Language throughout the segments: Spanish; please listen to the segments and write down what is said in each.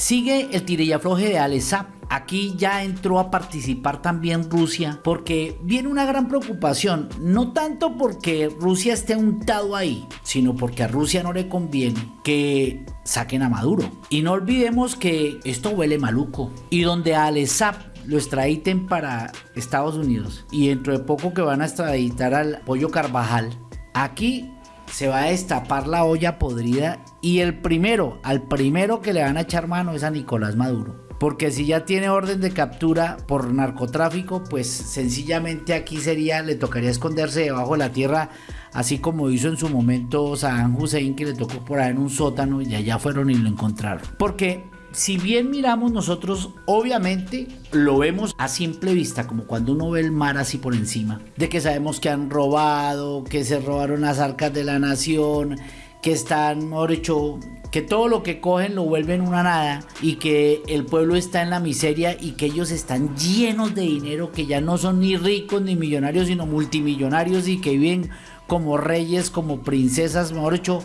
Sigue el tirillafloje de Alesap. Aquí ya entró a participar también Rusia porque viene una gran preocupación, no tanto porque Rusia esté untado ahí, sino porque a Rusia no le conviene que saquen a Maduro. Y no olvidemos que esto huele maluco y donde Alesap lo extraditen para Estados Unidos y dentro de poco que van a extraditar al Pollo Carvajal, aquí se va a destapar la olla podrida y el primero, al primero que le van a echar mano es a Nicolás Maduro. Porque si ya tiene orden de captura por narcotráfico, pues sencillamente aquí sería, le tocaría esconderse debajo de la tierra, así como hizo en su momento Saddam Hussein, que le tocó por ahí en un sótano y allá fueron y lo encontraron. Porque si bien miramos nosotros, obviamente lo vemos a simple vista, como cuando uno ve el mar así por encima, de que sabemos que han robado, que se robaron las arcas de la nación, que están, mejor dicho, que todo lo que cogen lo vuelven una nada y que el pueblo está en la miseria y que ellos están llenos de dinero, que ya no son ni ricos ni millonarios, sino multimillonarios y que viven como reyes, como princesas, mejor dicho,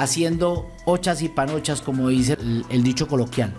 haciendo ochas y panochas, como dice el, dicho coloquial.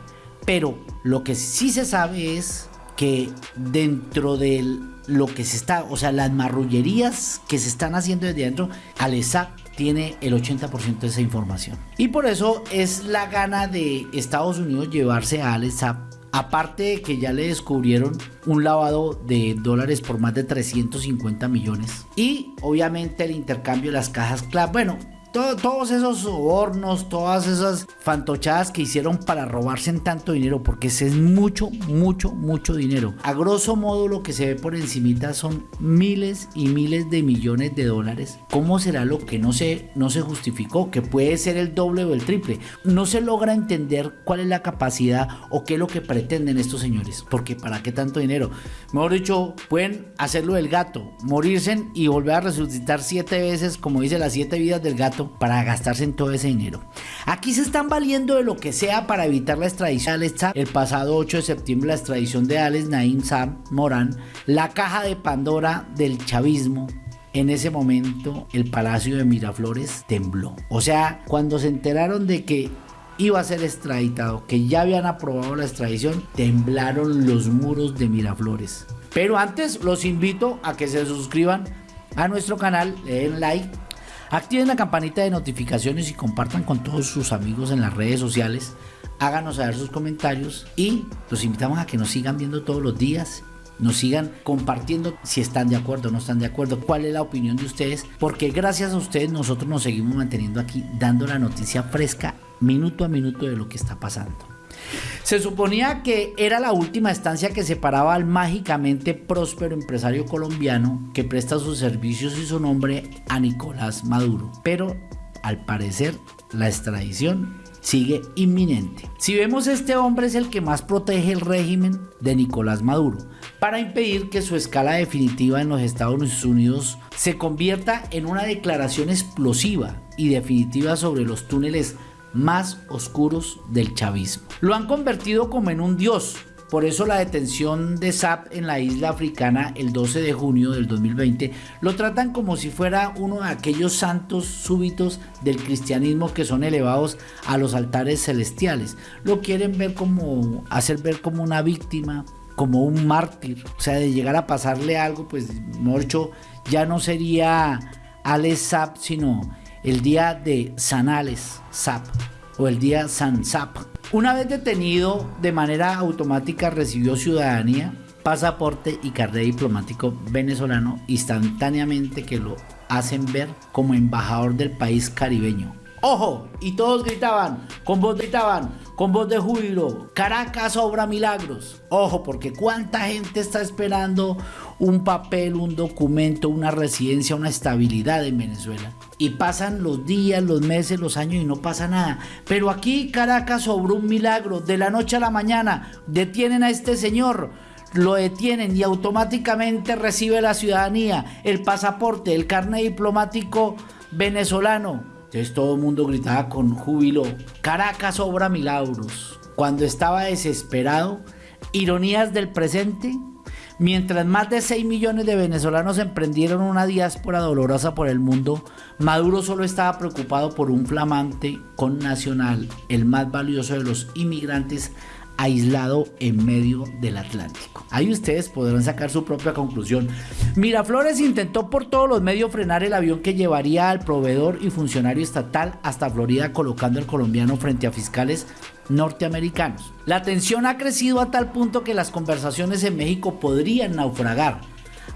Pero lo que sí se sabe es que dentro de lo que se está, o sea, las marrullerías que se están haciendo desde dentro, Alesa tiene el 80% de esa información. Y por eso es la gana de Estados Unidos llevarse a Alesa Aparte de que ya le descubrieron un lavado de dólares por más de 350 millones. Y obviamente el intercambio de las cajas clave. Bueno, todos esos sobornos, todas esas fantochadas que hicieron para robarse en tanto dinero, porque ese es mucho, mucho, mucho dinero. A grosso modo lo que se ve por encimita son miles y miles de millones de dólares. ¿Cómo será lo que no se, no se justificó? Que puede ser el doble o el triple. No se logra entender cuál es la capacidad o qué es lo que pretenden estos señores. Porque ¿para qué tanto dinero? Mejor dicho, pueden hacerlo del gato, morirse y volver a resucitar siete veces, como dice las siete vidas del gato para gastarse en todo ese dinero. Aquí se están valiendo de lo que sea para evitar la extradición de El pasado 8 de septiembre la extradición de Alex Naim Sam Morán, la caja de Pandora del chavismo, en ese momento el Palacio de Miraflores tembló. O sea, cuando se enteraron de que iba a ser extraditado, que ya habían aprobado la extradición, temblaron los muros de Miraflores. Pero antes los invito a que se suscriban a nuestro canal, le den like Activen la campanita de notificaciones y compartan con todos sus amigos en las redes sociales. Háganos saber sus comentarios y los invitamos a que nos sigan viendo todos los días nos sigan compartiendo si están de acuerdo o no están de acuerdo, cuál es la opinión de ustedes, porque gracias a ustedes nosotros nos seguimos manteniendo aquí dando la noticia fresca minuto a minuto de lo que está pasando. Se suponía que era la última estancia que separaba al mágicamente próspero empresario colombiano que presta sus servicios y su nombre a Nicolás Maduro, pero al parecer la extradición sigue inminente. Si vemos este hombre es el que más protege el régimen de Nicolás Maduro para impedir que su escala definitiva en los Estados Unidos se convierta en una declaración explosiva y definitiva sobre los túneles más oscuros del chavismo. Lo han convertido como en un dios. Por eso la detención de Saab en la isla africana el 12 de junio del 2020 lo tratan como si fuera uno de aquellos santos súbitos del cristianismo que son elevados a los altares celestiales. Lo quieren ver como, hacer ver como una víctima, como un mártir. O sea, de llegar a pasarle algo, pues, Morcho ya no sería Alex Saab, sino el día de Sanales Zap o el día San Zap. Una vez detenido, de manera automática recibió ciudadanía, pasaporte y carnet diplomático venezolano instantáneamente que lo hacen ver como embajador del país caribeño. ¡Ojo! Y todos gritaban, con voz gritaban, con voz de júbilo, Caracas obra milagros. Ojo, porque cuánta gente está esperando un papel, un documento, una residencia, una estabilidad en Venezuela. Y pasan los días, los meses, los años y no pasa nada. Pero aquí Caracas obró un milagro. De la noche a la mañana detienen a este señor lo detienen y automáticamente recibe la ciudadanía, el pasaporte, el carnet diplomático venezolano. Entonces todo el mundo gritaba con júbilo, Caracas obra milagros. Cuando estaba desesperado, ironías del presente, Mientras más de 6 millones de venezolanos emprendieron una diáspora dolorosa por el mundo, Maduro solo estaba preocupado por un flamante con nacional, el más valioso de los inmigrantes aislado en medio del Atlántico. Ahí ustedes podrán sacar su propia conclusión. Miraflores intentó por todos los medios frenar el avión que llevaría al proveedor y funcionario estatal hasta Florida colocando al colombiano frente a fiscales norteamericanos. La tensión ha crecido a tal punto que las conversaciones en México podrían naufragar.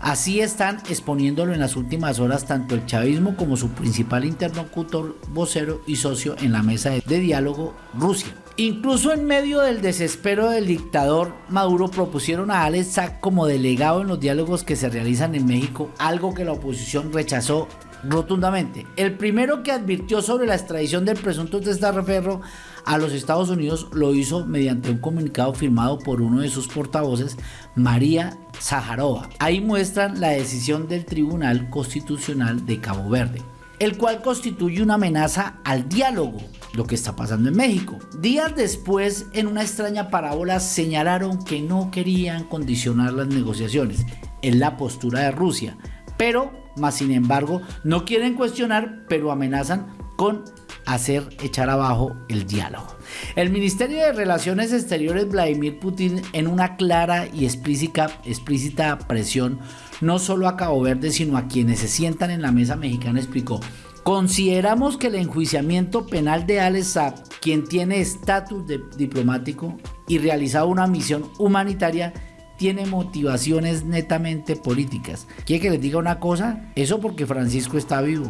Así están exponiéndolo en las últimas horas tanto el chavismo como su principal interlocutor, vocero y socio en la mesa de diálogo, Rusia. Incluso en medio del desespero del dictador, Maduro propusieron a Alex como delegado en los diálogos que se realizan en México, algo que la oposición rechazó rotundamente. El primero que advirtió sobre la extradición del presunto testaferro a los Estados Unidos lo hizo mediante un comunicado firmado por uno de sus portavoces, María Zaharova. Ahí muestran la decisión del Tribunal Constitucional de Cabo Verde el cual constituye una amenaza al diálogo, lo que está pasando en México. Días después, en una extraña parábola, señalaron que no querían condicionar las negociaciones, en la postura de Rusia, pero, más sin embargo, no quieren cuestionar, pero amenazan con hacer echar abajo el diálogo. El Ministerio de Relaciones Exteriores Vladimir Putin en una clara y explícita, presión no solo a Cabo Verde sino a quienes se sientan en la mesa mexicana explicó Consideramos que el enjuiciamiento penal de Alex Saab, quien tiene estatus diplomático y realizado una misión humanitaria, tiene motivaciones netamente políticas. ¿Quiere que les diga una cosa? Eso porque Francisco está vivo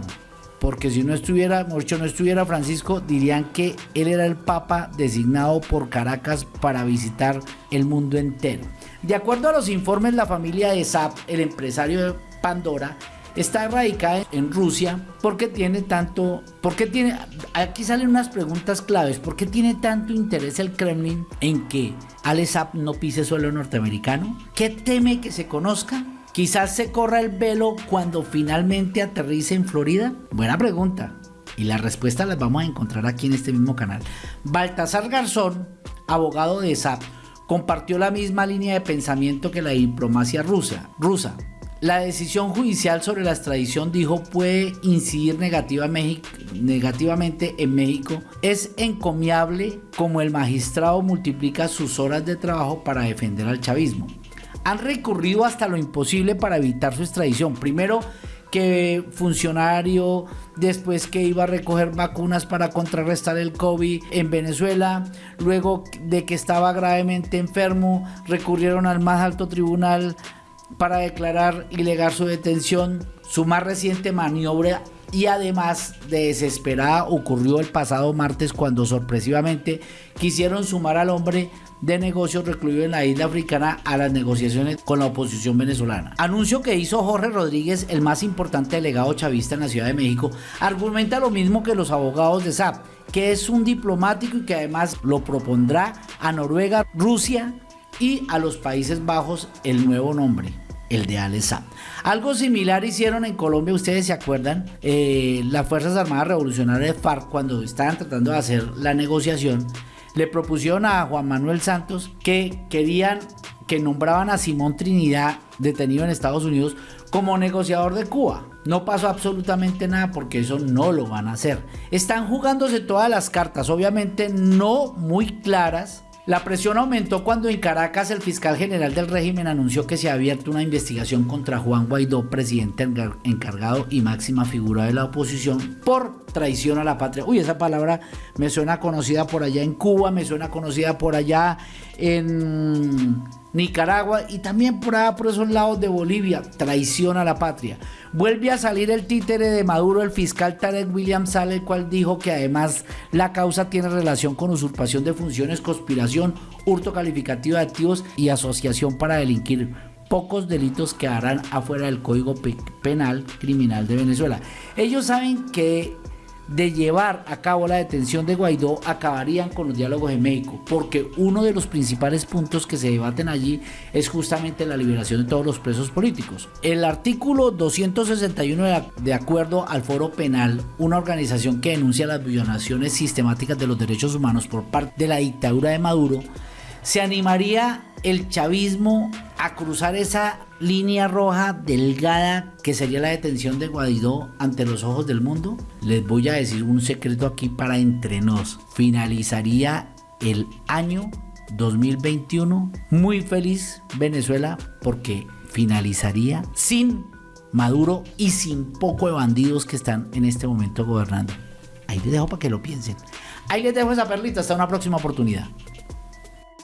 porque si no estuviera, mucho no estuviera Francisco, dirían que él era el papa designado por Caracas para visitar el mundo entero. De acuerdo a los informes, la familia de Zap, el empresario de Pandora, está radicada en Rusia porque tiene tanto, porque tiene, aquí salen unas preguntas claves, ¿por qué tiene tanto interés el Kremlin en que Ale Zap no pise suelo norteamericano? ¿Qué teme que se conozca? Quizás se corra el velo cuando finalmente aterrice en Florida. Buena pregunta. Y la respuesta las vamos a encontrar aquí en este mismo canal. Baltasar Garzón, abogado de SAP, compartió la misma línea de pensamiento que la diplomacia rusa. rusa. La decisión judicial sobre la extradición, dijo, puede incidir negativamente en México. Es encomiable como el magistrado multiplica sus horas de trabajo para defender al chavismo han recurrido hasta lo imposible para evitar su extradición. Primero que funcionario, después que iba a recoger vacunas para contrarrestar el COVID en Venezuela, luego de que estaba gravemente enfermo, recurrieron al más alto tribunal para declarar ilegal su detención. Su más reciente maniobra y además de desesperada ocurrió el pasado martes cuando sorpresivamente quisieron sumar al hombre de negocios recluido en la isla africana a las negociaciones con la oposición venezolana. Anuncio que hizo Jorge Rodríguez, el más importante delegado chavista en la Ciudad de México, argumenta lo mismo que los abogados de SAP, que es un diplomático y que además lo propondrá a Noruega, Rusia y a los Países Bajos el nuevo nombre el de Alessab. Algo similar hicieron en Colombia, ustedes se acuerdan, eh, las Fuerzas Armadas Revolucionarias de FARC cuando estaban tratando de hacer la negociación, le propusieron a Juan Manuel Santos que querían que nombraban a Simón Trinidad, detenido en Estados Unidos, como negociador de Cuba. No pasó absolutamente nada porque eso no lo van a hacer. Están jugándose todas las cartas, obviamente no muy claras, la presión aumentó cuando en Caracas el fiscal general del régimen anunció que se ha abierto una investigación contra Juan Guaidó, presidente encargado y máxima figura de la oposición, por traición a la patria. Uy, esa palabra me suena conocida por allá en Cuba, me suena conocida por allá en Nicaragua y también por allá por esos lados de Bolivia, traición a la patria. Vuelve a salir el títere de Maduro, el fiscal Tarek Williams sale, el cual dijo que además la causa tiene relación con usurpación de funciones, conspiración, hurto calificativo de activos y asociación para delinquir pocos delitos que harán afuera del Código Penal Criminal de Venezuela. Ellos saben que de llevar a cabo la detención de Guaidó acabarían con los diálogos en México, porque uno de los principales puntos que se debaten allí es justamente la liberación de todos los presos políticos. El artículo 261 de acuerdo al Foro Penal, una organización que denuncia las violaciones sistemáticas de los derechos humanos por parte de la dictadura de Maduro, se animaría el chavismo a cruzar esa línea roja delgada que sería la detención de Guaidó ante los ojos del mundo, les voy a decir un secreto aquí para entre nos. Finalizaría el año 2021 muy feliz Venezuela porque finalizaría sin Maduro y sin poco de bandidos que están en este momento gobernando. Ahí les dejo para que lo piensen. Ahí les dejo esa perlita. Hasta una próxima oportunidad.